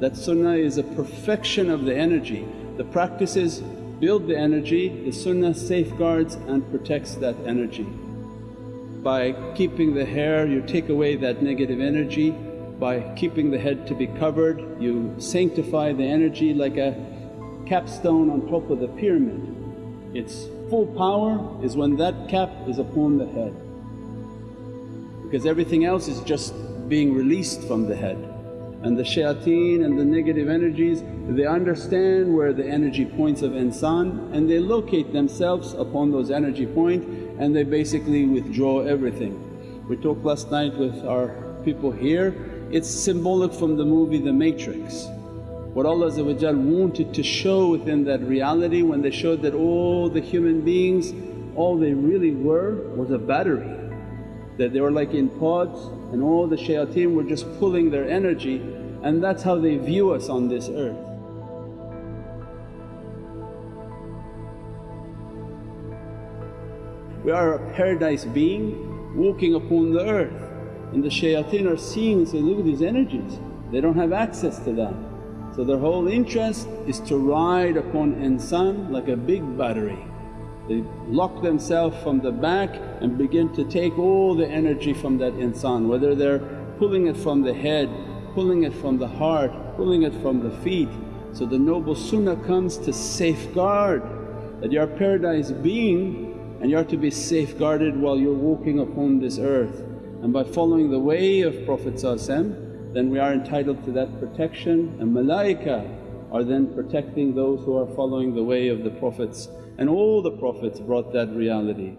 That sunnah is a perfection of the energy. The practices build the energy, the sunnah safeguards and protects that energy. By keeping the hair you take away that negative energy, by keeping the head to be covered you sanctify the energy like a capstone on top of the pyramid. Its full power is when that cap is upon the head because everything else is just being released from the head and the shayateen and the negative energies they understand where the energy points of insan and they locate themselves upon those energy points point and they basically withdraw everything. We talked last night with our people here, it's symbolic from the movie The Matrix. What Allah wanted to show within that reality when they showed that all the human beings all they really were was a battery that they were like in pods and all the shayateen were just pulling their energy and that's how they view us on this earth. We are a paradise being walking upon the earth and the shayateen are seeing and say, look at these energies, they don't have access to that. So their whole interest is to ride upon insan like a big battery they lock themselves from the back and begin to take all the energy from that insan, whether they're pulling it from the head, pulling it from the heart, pulling it from the feet. So the noble sunnah comes to safeguard that you're paradise being and you're to be safeguarded while you're walking upon this earth. And by following the way of Prophet then we are entitled to that protection and malaika are then protecting those who are following the way of the Prophets and all the Prophets brought that reality.